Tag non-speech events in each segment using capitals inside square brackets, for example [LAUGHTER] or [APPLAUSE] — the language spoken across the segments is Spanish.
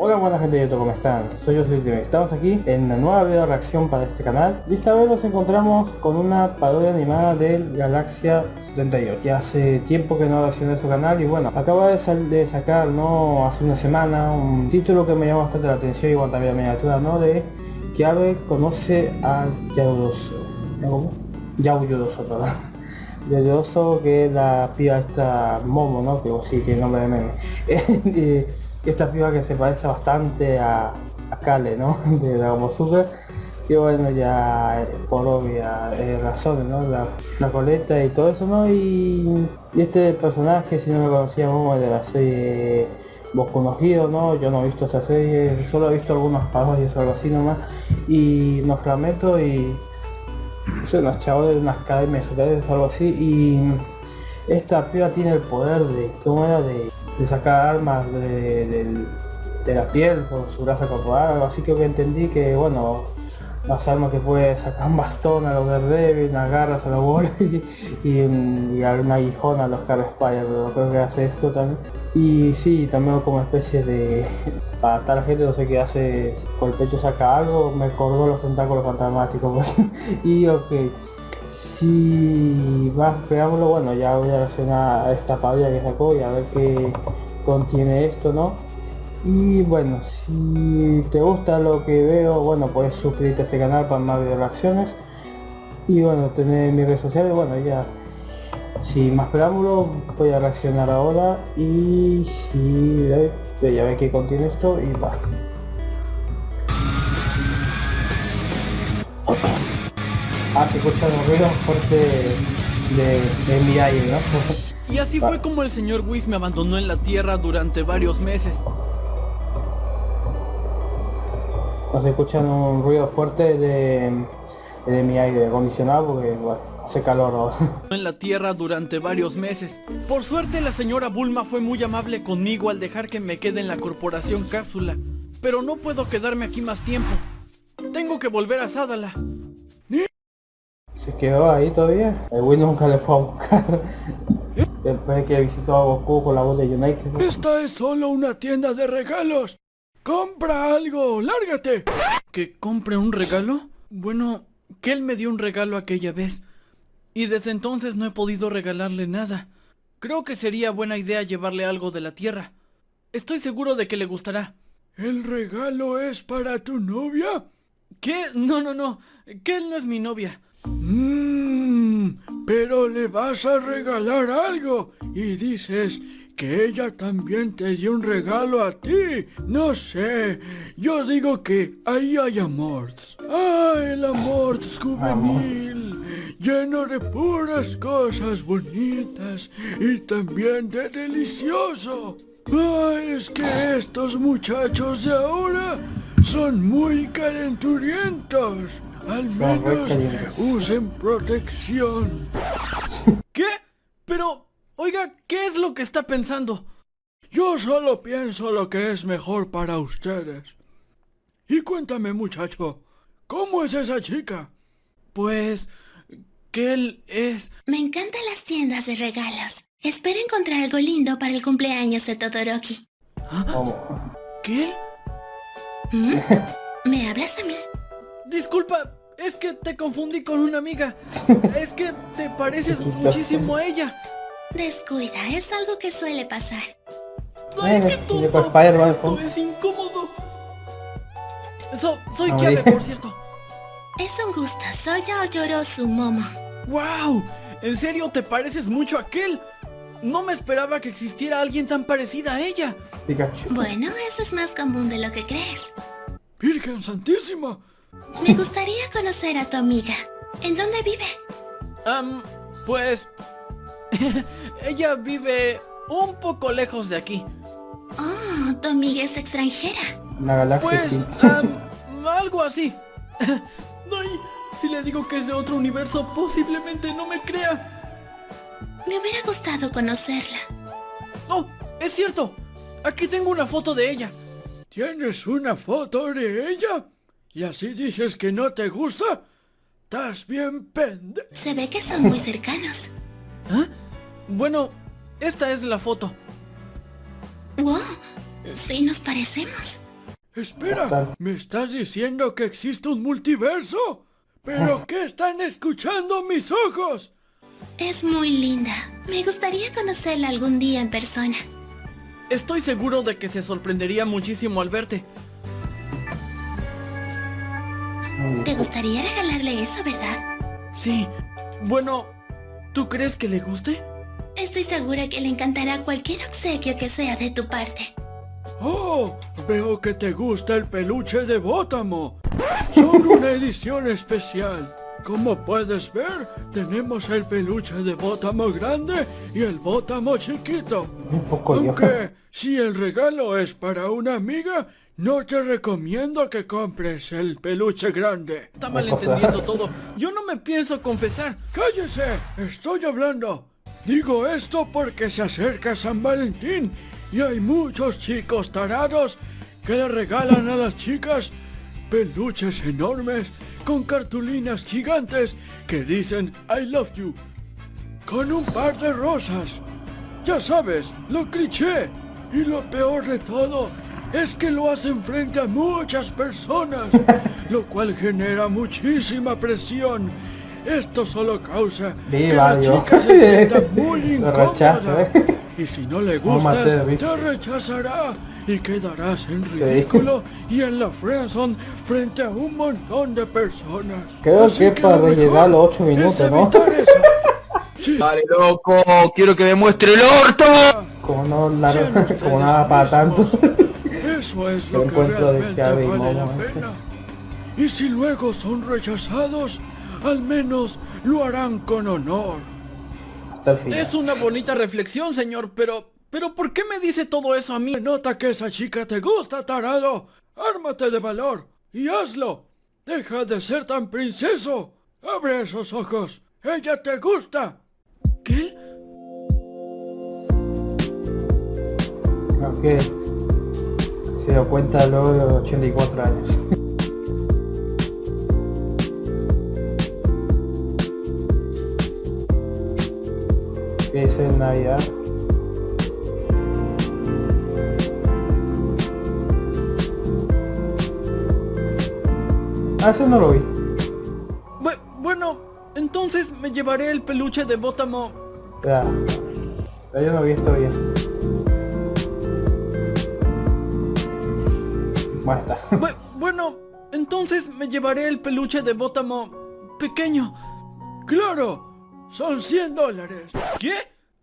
Hola buena gente de YouTube, ¿cómo están? Soy yo, soy Estamos aquí en una nueva video reacción para este canal Y esta vez nos encontramos con una parodia animada del Galaxia 78 Que hace tiempo que no reaccioné su canal y bueno, acaba de, de, sacar, ¿no? Hace una semana un título que me llamó bastante la atención bueno, también la miniatura, ¿no? De que Abe conoce a Yaudoso ¿Cómo? Yauyudoso, perdón [LAUGHS] Yauyudoso que es la piba esta Momo, ¿no? Que sí, tiene nombre de meme [LAUGHS] esta piba que se parece bastante a, a Kale, ¿no? [LAUGHS] De Dragon Super. Y bueno, ya por obvias eh, razones, ¿no? La, coleta y todo eso, ¿no? Y, este personaje, si no lo conocíamos, de la serie Boku no ¿no? Yo no he visto esa serie, solo he visto algunos parodias o algo así nomás. Y nos meto y... Unos chavos de unas academias o algo así. Y esta piba tiene el poder de... ¿Cómo era? De de sacar armas de, la piel por su grasa corporal, así que entendí que bueno, las armas que puede sacar un bastón a los Daredevil, unas garras a los bolas [LAUGHS] y, y, un, aguijón a los Car pero creo que hace esto también. Y sí, también como especie de... para tal gente no sé qué hace, por el pecho saca algo, me acordó los tentáculos fantasmáticos. Pues. [LAUGHS] y ok. Si más pegámoslo, bueno, ya voy a reaccionar a esta pavia que sacó y a ver qué contiene esto, ¿no? Y bueno, si te gusta lo que veo, bueno, puedes suscribirte a este canal para más video reacciones. Y bueno, tener mis redes sociales, bueno, ya sin más preámbulo voy a reaccionar ahora y si ya ve que contiene esto y va. Ah, se escucha un ruido fuerte de, de mi aire, ¿no? Y así fue como el señor Whis me abandonó en la tierra durante varios meses. Nos escuchan un ruido fuerte de, de mi aire acondicionado porque bueno, hace calor ahora. [LAUGHS] En la tierra durante varios meses. Por suerte la señora Bulma fue muy amable conmigo al dejar que me quede en la corporación cápsula. Pero no puedo quedarme aquí más tiempo. Tengo que volver a Sadala. Se quedó ahí todavía. El Wii nunca le fue a buscar. [LAUGHS] Después de que visitó a Goku con la voz de United. Esta es solo una tienda de regalos. ¡Compra algo! ¡Lárgate! ¿Que compre un regalo? Bueno, que él me dio un regalo aquella vez. Y desde entonces no he podido regalarle nada. Creo que sería buena idea llevarle algo de la tierra. Estoy seguro de que le gustará. ¿El regalo es para tu novia? ¿Qué? No, no, no. Que él no es mi novia. Mmm, pero le vas a regalar algo y dices que ella también te dio un regalo a ti. No sé, yo digo que ahí hay amor. Ah, el amor juvenil, lleno de puras cosas bonitas y también de delicioso. Ah, es que estos muchachos de ahora son muy calenturientos. Al menos usen protección. [LAUGHS] ¿Qué? Pero, oiga, ¿qué es lo que está pensando? Yo solo pienso lo que es mejor para ustedes. Y cuéntame, muchacho, ¿cómo es esa chica? Pues, que él es... Me encantan las tiendas de regalos. Espero encontrar algo lindo para el cumpleaños de Todoroki. ¿Ah? ¿Qué? ¿Mm? [LAUGHS] ¿Me hablas a mí? Disculpa, es que te confundí con una amiga. [LAUGHS] es que te pareces muchísimo a ella. Descuida, es algo que suele pasar. Ay, qué tonto. Esto es incómodo. So, soy Kiabe, por cierto. Es un gusto, soy su Momo. ¡Wow! ¿En serio te pareces mucho a aquel? No me esperaba que existiera alguien tan parecida a ella. Pikachu. Bueno, eso es más común de lo que crees. ¡Virgen Santísima! Me gustaría conocer a tu amiga. ¿En dónde vive? Um, pues... [LAUGHS] ella vive un poco lejos de aquí. Oh, tu amiga es extranjera. Una galaxia Pues, um, [LAUGHS] algo así. [LAUGHS] Ay, si le digo que es de otro universo, posiblemente no me crea. Me hubiera gustado conocerla. Oh, es cierto. Aquí tengo una foto de ella. ¿Tienes una foto de ella? ¿Y así dices que no te gusta? ¿Estás bien pende? Se ve que son muy cercanos. [LAUGHS] ¿Ah? Bueno, esta es la foto. ¡Wow! Sí nos parecemos. Espera. ¿me estás diciendo que existe un multiverso? ¿Pero [LAUGHS] qué están escuchando mis ojos? Es muy linda. Me gustaría conocerla algún día en persona. Estoy seguro de que se sorprendería muchísimo al verte. ¿Te gustaría regalarle eso, verdad? Sí. Bueno, ¿tú crees que le guste? Estoy segura que le encantará cualquier obsequio que sea de tu parte. Oh, veo que te gusta el peluche de Bótamo. Son una edición especial. Como puedes ver, tenemos el peluche de Bótamo grande y el Bótamo chiquito. Un poco yo. Aunque si el regalo es para una amiga, no te recomiendo que compres el peluche grande. Está malentendiendo todo. Yo no me pienso confesar. ¡Cállese! ¡Estoy hablando! Digo esto porque se acerca San Valentín y hay muchos chicos tarados que le regalan a las chicas peluches enormes con cartulinas gigantes que dicen I love you con un par de rosas. Ya sabes, lo cliché. Y lo peor de todo es que lo hacen frente a muchas personas, [LAUGHS] lo cual genera muchísima presión. Esto solo causa que Viva la Dios. chica se sienta [LAUGHS] muy incómoda. ¿eh? Y si no le gustas, te rechazará y quedarás en ridículo y en la friendzone frente a un montón de personas. Creo Así que para lo mejor los ocho es minutos, ¿no? [LAUGHS] Sí, Dale, loco, quiero que me muestre el orto. Como no, la- como nada para tanto. Eso es lo que realmente vale la Momo, ¿eh? pena. Y si luego son rechazados, al menos lo harán con honor. Hasta el final. Es una bonita reflexión, señor, pero... ¿Pero por qué me dice todo eso a mí? Se nota que esa chica te gusta, tarado. Ármate de valor y hazlo. Deja de ser tan princeso. Abre esos ojos. Ella te gusta. ¿Qué? Ok. Se dio cuenta luego de 84 años. [LAUGHS] ¿Qué es en Navidad? Ah, ese no lo vi. Bu- bueno, entonces me llevaré el peluche de Bótamo. Ya. Ya yo no vi esto bien. Bu- bueno, entonces me llevaré el peluche de Bótamo pequeño. Claro. Son 100 dólares. ¿Qué?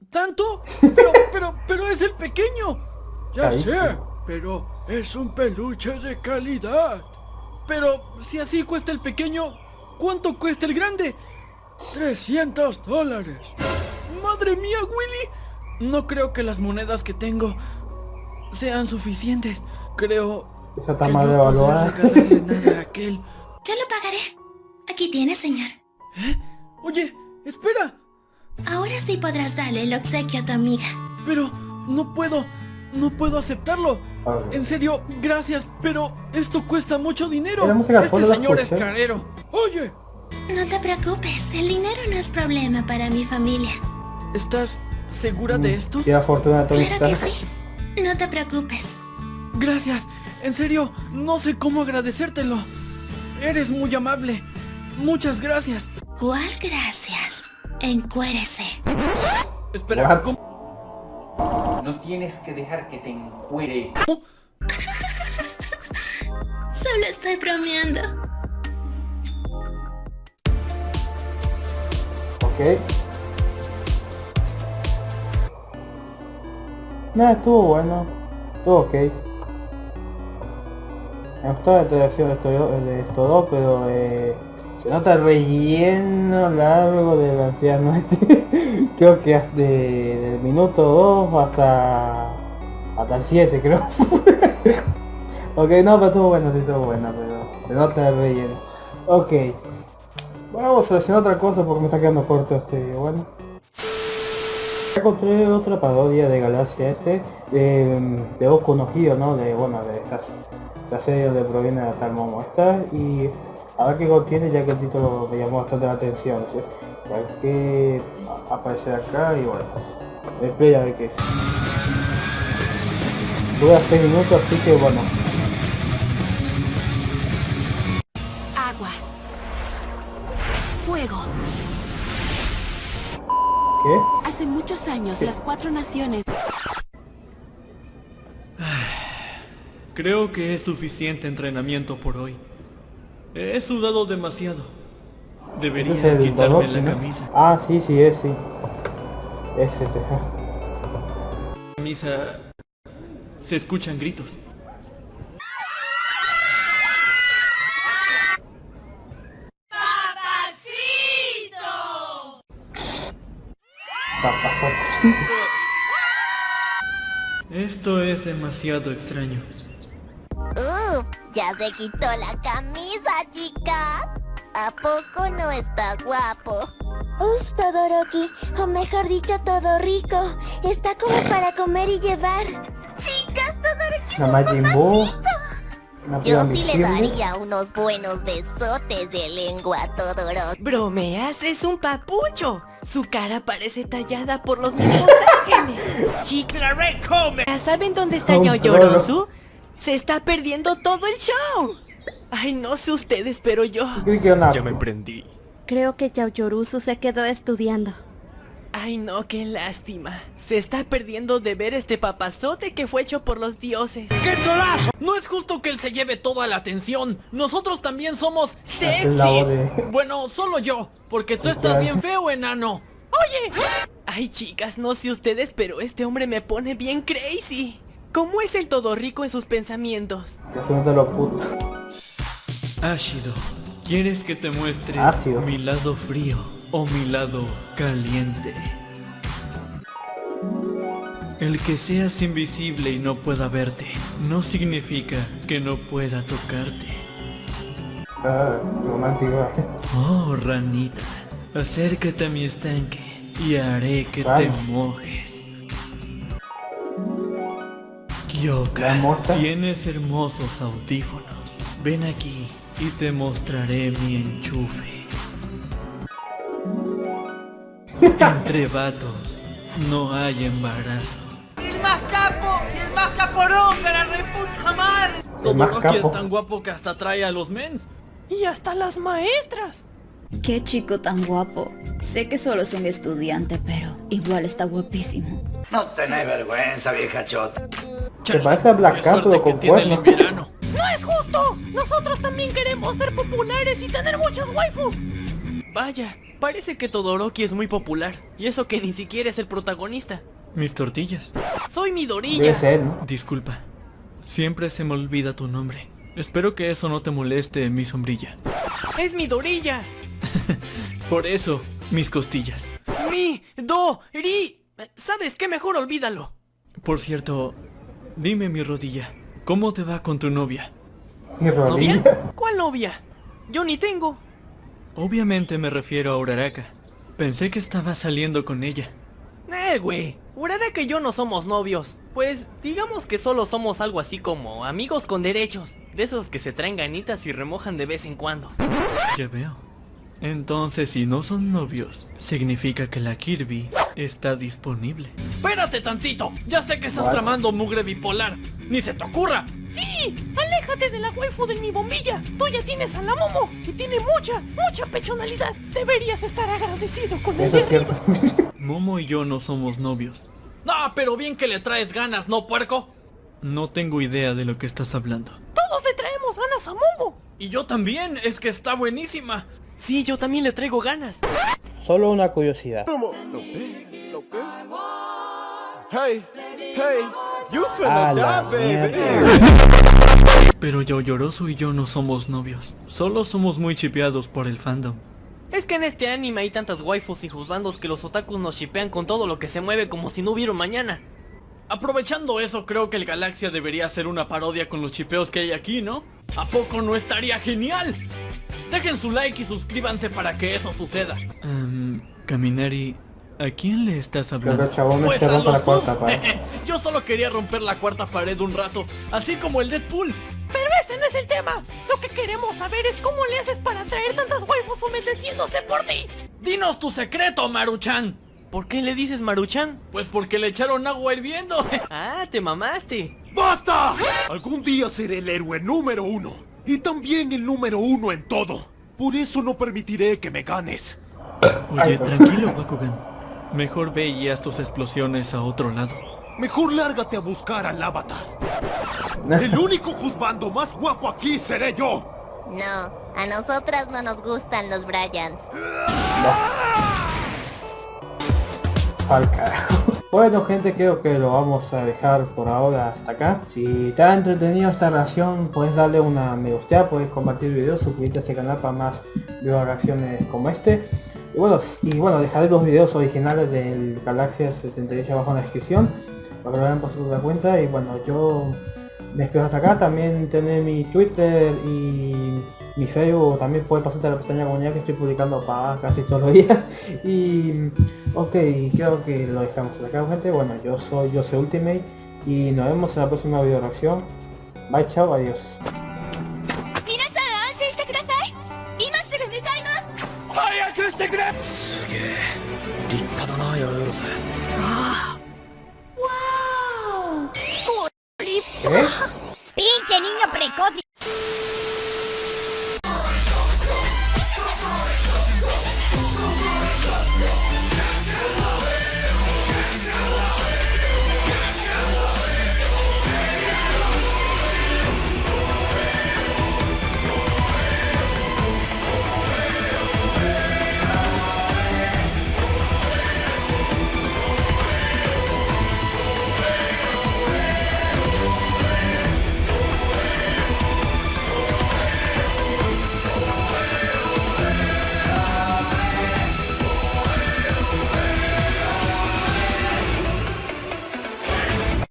¿Tanto? Pero, pero, pero es el pequeño. Ya sé, pero es un peluche de calidad. Pero si así cuesta el pequeño, ¿cuánto cuesta el grande? 300 dólares. ¡Madre mía, Willy! No creo que las monedas que tengo sean suficientes. Creo Esa está mal no podré evaluada. regalarle nada a [LAUGHS] aquel. Yo lo pagaré. Aquí tiene, señor. Oye, espera. Ahora sí podrás darle el obsequio a tu amiga. Pero no puedo, no puedo aceptarlo. En serio, gracias, pero esto cuesta mucho dinero. Este señor es carero. Oye, No te preocupes, el dinero no es problema para mi familia. ¿Estás segura de esto? Qué fortuna de Tony Claro que sí. No te preocupes. Gracias. En serio, no sé cómo agradecértelo. Eres muy amable. Muchas gracias. ¿Cuál gracias? Encuérese. Espera, What? ¿cómo? No tienes que dejar que te encuere. [LAUGHS] Solo estoy bromeando. Ok. Nada, estuvo bueno. Estuvo ok. Interacción de estos de estos dos, pero eh, se nota el relleno largo del anciano [LAUGHS] este. creo que hasta de- del minuto 2 hasta hasta el 7 creo. [LAUGHS] ok, no, pero estuvo bueno, sí estuvo bueno, pero se nota el relleno. Ok. Bueno, seleccionar otra cosa porque me está quedando corto este video, bueno. Encontré otra parodia de Galaxia este, de, de Boku ¿no? De, bueno, de estas, la de donde proviene de tal Momo y a ver qué contiene ya que el título me llamó bastante la atención. ¿sí? Ya que aparecer acá y bueno, el play a ver qué es. Dura 6 minutos así que bueno. Agua. Fuego. ¿Qué? Hace muchos años las cuatro naciones Creo que es suficiente entrenamiento por hoy. He sudado demasiado. Debería quitarme la ¿no? camisa. Ah, sí, sí, es, sí. Es ese. ja. camisa se escuchan gritos. Papazotes. Esto es demasiado extraño. Ya se quitó la camisa, chicas. ¿A poco no está guapo? Uf, Todoroki, o mejor dicho, todo rico. Está como para comer y llevar. Chicas, Todoroki Majin Buu. Una Yo sí le daría unos buenos besotes de lengua a Todoroki. ¿Bromeas? Es un papucho. Su cara parece tallada por los mismos [LAUGHS] ángeles. Chicas, ¿ya ¿saben dónde está Un Yaoyorozu? Se está perdiendo todo el show. Ay, no sé ustedes, pero yo... Era una- prendí. Creo que Yaoyoruzu se quedó estudiando. Ay, no, qué lástima. Se está perdiendo de ver este papazote que fue hecho por los dioses. No es justo que él se lleve toda la atención. Nosotros también somos sexys. de- Bueno, solo yo, porque tú estás bien feo, enano. Oye. Ay, chicas, no sé ustedes, pero este hombre me pone bien crazy. ¿Cómo es el todo rico en sus pensamientos? Que note lo puto. Ashido, ¿quieres que te muestre Ácido. mi lado frío o mi lado caliente? El que seas invisible y no pueda verte no significa que no pueda tocarte. Ah, romántico. Oh, ranita, acércate a mi estanque y haré que te mojes. ¿La Kyoka, muestra? tienes hermosos audífonos. Ven aquí y te mostraré mi enchufe. Entre vatos no hay embarazo. ¡El más capo! ¡El más caporón de la reputa madre! El más Todoroki capo. es tan guapo que hasta trae a los mens. Y hasta las maestras. Qué chico tan guapo. Sé que solo es un estudiante, pero igual está guapísimo. No tenés vergüenza, vieja chota. Se parece a Black Cat, pero con cuernos. verano. ¡No es justo! Nosotros también queremos ser populares y tener muchas waifus. Vaya, parece que Todoroki es muy popular. Y eso que ni siquiera es el protagonista. Mis tortillas. Soy Midorilla. Ser, ¿no? Disculpa. Siempre se me olvida tu nombre. Espero que eso no te moleste, mi sombrilla. Es Midorilla. [LAUGHS] Por eso, mis costillas. Mi, do, ri. ¿Sabes qué? Mejor olvídalo. Por cierto, dime mi rodilla, ¿cómo te va con tu novia? Mi rodilla. ¿Novia? ¿Cuál novia? Yo ni tengo. Obviamente me refiero a Uraraka. Pensé que estabas saliendo con ella. Eh, güey. Uraraka y yo no somos novios. Pues, digamos que solo somos algo así como amigos con derechos. De esos que se traen ganitas y remojan de vez en cuando. Ya veo. Entonces, si no son novios, significa que la Kirby está disponible. Espérate tantito. Ya sé que estás tramando mugre bipolar. Ni se te ocurra. ¡Sí! ¡Aléjate de la waifu de mi bombilla! Tú ya tienes a la Momo, que tiene mucha, mucha pechonalidad. Deberías estar agradecido con el Eso de es cierto. [LAUGHS] Momo y yo no somos novios. No, pero bien que le traes ganas, ¿no, puerco? No tengo idea de lo que estás hablando. Todos le traemos ganas a Momo. Y yo también, es que está buenísima. Sí, yo también le traigo ganas. Solo una curiosidad. Hey, hey, you finna die, baby. Pero Yaoyorozu y yo no somos novios. Solo somos muy chipeados por el fandom. Es que en este anime hay tantas waifus y juzbandos que los otakus nos shipean con todo lo que se mueve como si no hubiera un mañana. Aprovechando eso, creo que el Galaxia debería hacer una parodia con los chipeos que hay aquí, ¿no? ¿A poco no estaría genial? Dejen su like y suscríbanse para que eso suceda. Um, Kaminari, ¿a quién le estás hablando? chabón Pues a rompe la los cuarta pared. [LAUGHS] Yo solo quería romper la cuarta pared un rato, así como el Deadpool. Pero ese no es el tema. Lo que queremos saber es cómo le haces para traer tantas waifus humedeciéndose por ti. Dinos tu secreto, Maruchan. ¿Por qué le dices Maruchan? Pues porque le echaron agua hirviendo. [LAUGHS] Ah, te mamaste. ¡Basta! Algún día seré el héroe número uno. Y también el número uno en todo. Por eso no permitiré que me ganes. Oye, tranquilo, Bakugan. Mejor ve y haz tus explosiones a otro lado. Mejor lárgate a buscar al avatar. [LAUGHS] El único juzgando más guapo aquí seré yo. No, a nosotras no nos gustan los Bryans. Al carajo. Bueno gente, creo que lo vamos a dejar por ahora hasta acá. Si te ha entretenido esta reacción, puedes darle una me gusta, puedes compartir el video, suscribirte a este canal para más videos reacciones como este. Y bueno, y bueno, dejaré los videos originales del Galaxia 78 abajo en la descripción para que lo vean por su cuenta. Y bueno, yo me despido hasta acá. También tener mi Twitter y mi Facebook. También puedes pasarte a la pestaña comunidad que estoy publicando para casi todos los días. [LAUGHS] Y ok, creo que lo dejamos acá gente. Bueno, yo soy yo soy Ultimate y nos vemos en la próxima video reacción. Bye, chao, adiós. 皆